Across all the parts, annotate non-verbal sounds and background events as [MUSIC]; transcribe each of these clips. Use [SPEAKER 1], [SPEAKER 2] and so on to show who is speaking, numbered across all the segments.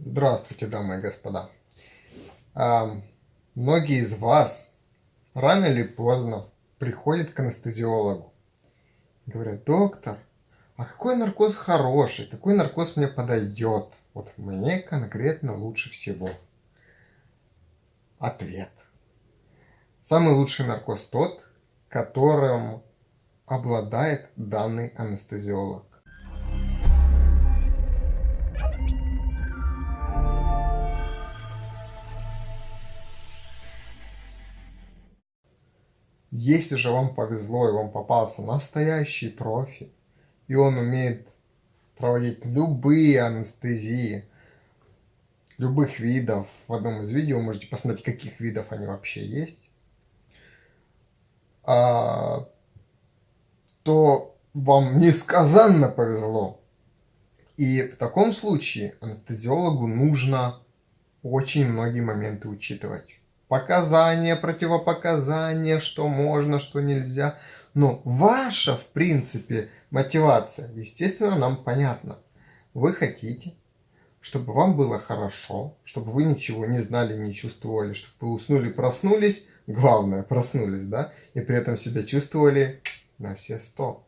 [SPEAKER 1] Здравствуйте, дамы и господа. А, многие из вас рано или поздно приходят к анестезиологу. Говорят, доктор, а какой наркоз хороший, какой наркоз мне подойдет? Вот мне конкретно лучше всего. Ответ. Самый лучший наркоз тот, которым обладает данный анестезиолог. Если же вам повезло и вам попался настоящий профи, и он умеет проводить любые анестезии, любых видов, в одном из видео можете посмотреть, каких видов они вообще есть, а, то вам несказанно повезло. И в таком случае анестезиологу нужно очень многие моменты учитывать показания, противопоказания, что можно, что нельзя. Но ваша, в принципе, мотивация, естественно, нам понятна. Вы хотите, чтобы вам было хорошо, чтобы вы ничего не знали, не чувствовали, чтобы вы уснули, проснулись, главное, проснулись, да, и при этом себя чувствовали на все сто.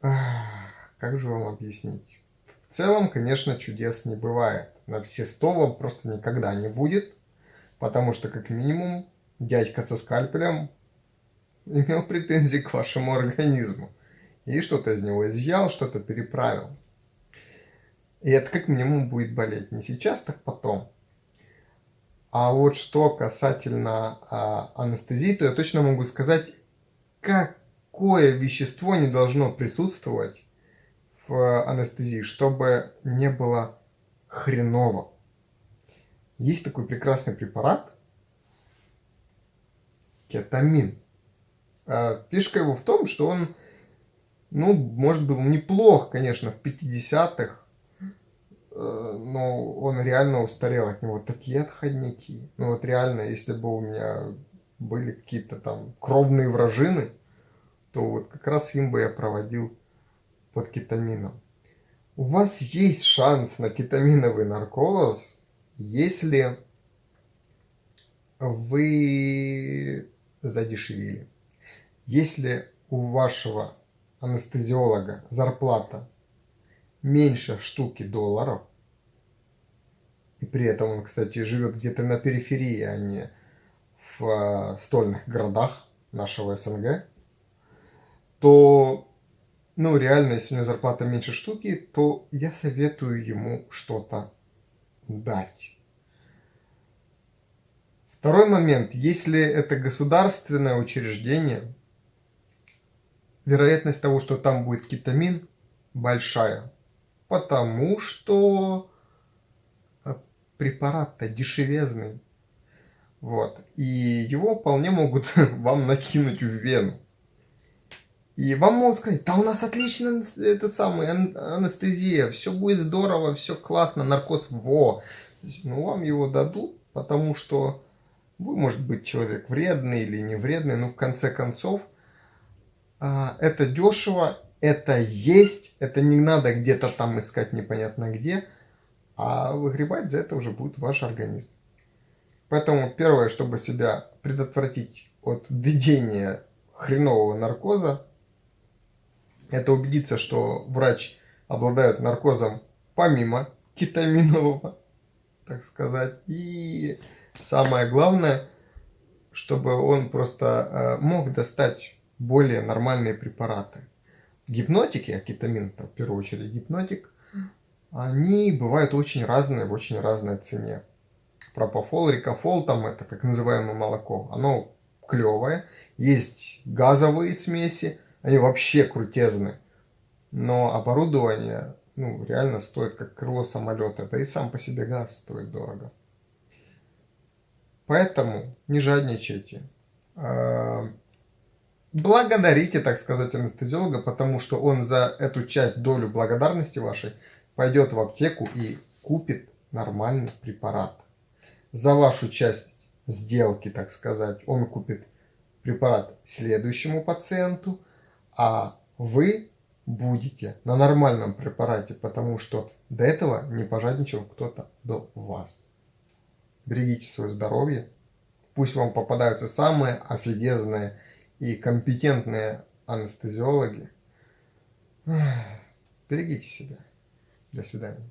[SPEAKER 1] Как же вам объяснить? В целом, конечно, чудес не бывает. На все сто вам просто никогда не будет. Потому что, как минимум, дядька со скальпелем имел претензии к вашему организму. И что-то из него изъял, что-то переправил. И это как минимум будет болеть. Не сейчас, так потом. А вот что касательно а, анестезии, то я точно могу сказать, какое вещество не должно присутствовать в анестезии, чтобы не было хреново. Есть такой прекрасный препарат, кетамин. А фишка его в том, что он, ну, может, был неплох, конечно, в 50-х, э, но он реально устарел от него. Такие отходники. Ну вот реально, если бы у меня были какие-то там кровные вражины, то вот как раз им бы я проводил под кетамином. У вас есть шанс на кетаминовый наркоз, если вы задешевили, если у вашего анестезиолога зарплата меньше штуки долларов, и при этом он, кстати, живет где-то на периферии, а не в э, стольных городах нашего СНГ, то, ну, реально, если у него зарплата меньше штуки, то я советую ему что-то дать. Второй момент. Если это государственное учреждение, вероятность того, что там будет кетамин, большая. Потому что э, препарат-то дешевезный. Вот. И его вполне могут [LAUGHS] вам накинуть в вену. И вам могут сказать, да у нас отлично этот самый анестезия, все будет здорово, все классно, наркоз во. Ну, вам его дадут, потому что вы, может быть, человек вредный или не вредный, но в конце концов, а, это дешево, это есть, это не надо где-то там искать непонятно где, а выгребать за это уже будет ваш организм. Поэтому первое, чтобы себя предотвратить от введения хренового наркоза, это убедиться, что врач обладает наркозом помимо кетаминового, так сказать. И самое главное, чтобы он просто э, мог достать более нормальные препараты. Гипнотики, а кетамин в первую очередь гипнотик, они бывают очень разные в очень разной цене. Пропофол, рикофол, там это так называемое молоко, оно клевое. Есть газовые смеси, они вообще крутезны. Но оборудование ну, реально стоит как крыло самолета. Да и сам по себе газ стоит дорого. Поэтому не жадничайте. А, благодарите, так сказать, анестезиолога, потому что он за эту часть, долю благодарности вашей пойдет в аптеку и купит нормальный препарат. За вашу часть сделки, так сказать, он купит препарат следующему пациенту, а вы будете на нормальном препарате, потому что до этого не пожадничал кто-то до вас. Берегите свое здоровье. Пусть вам попадаются самые офигезные и компетентные анестезиологи. Берегите себя. До свидания.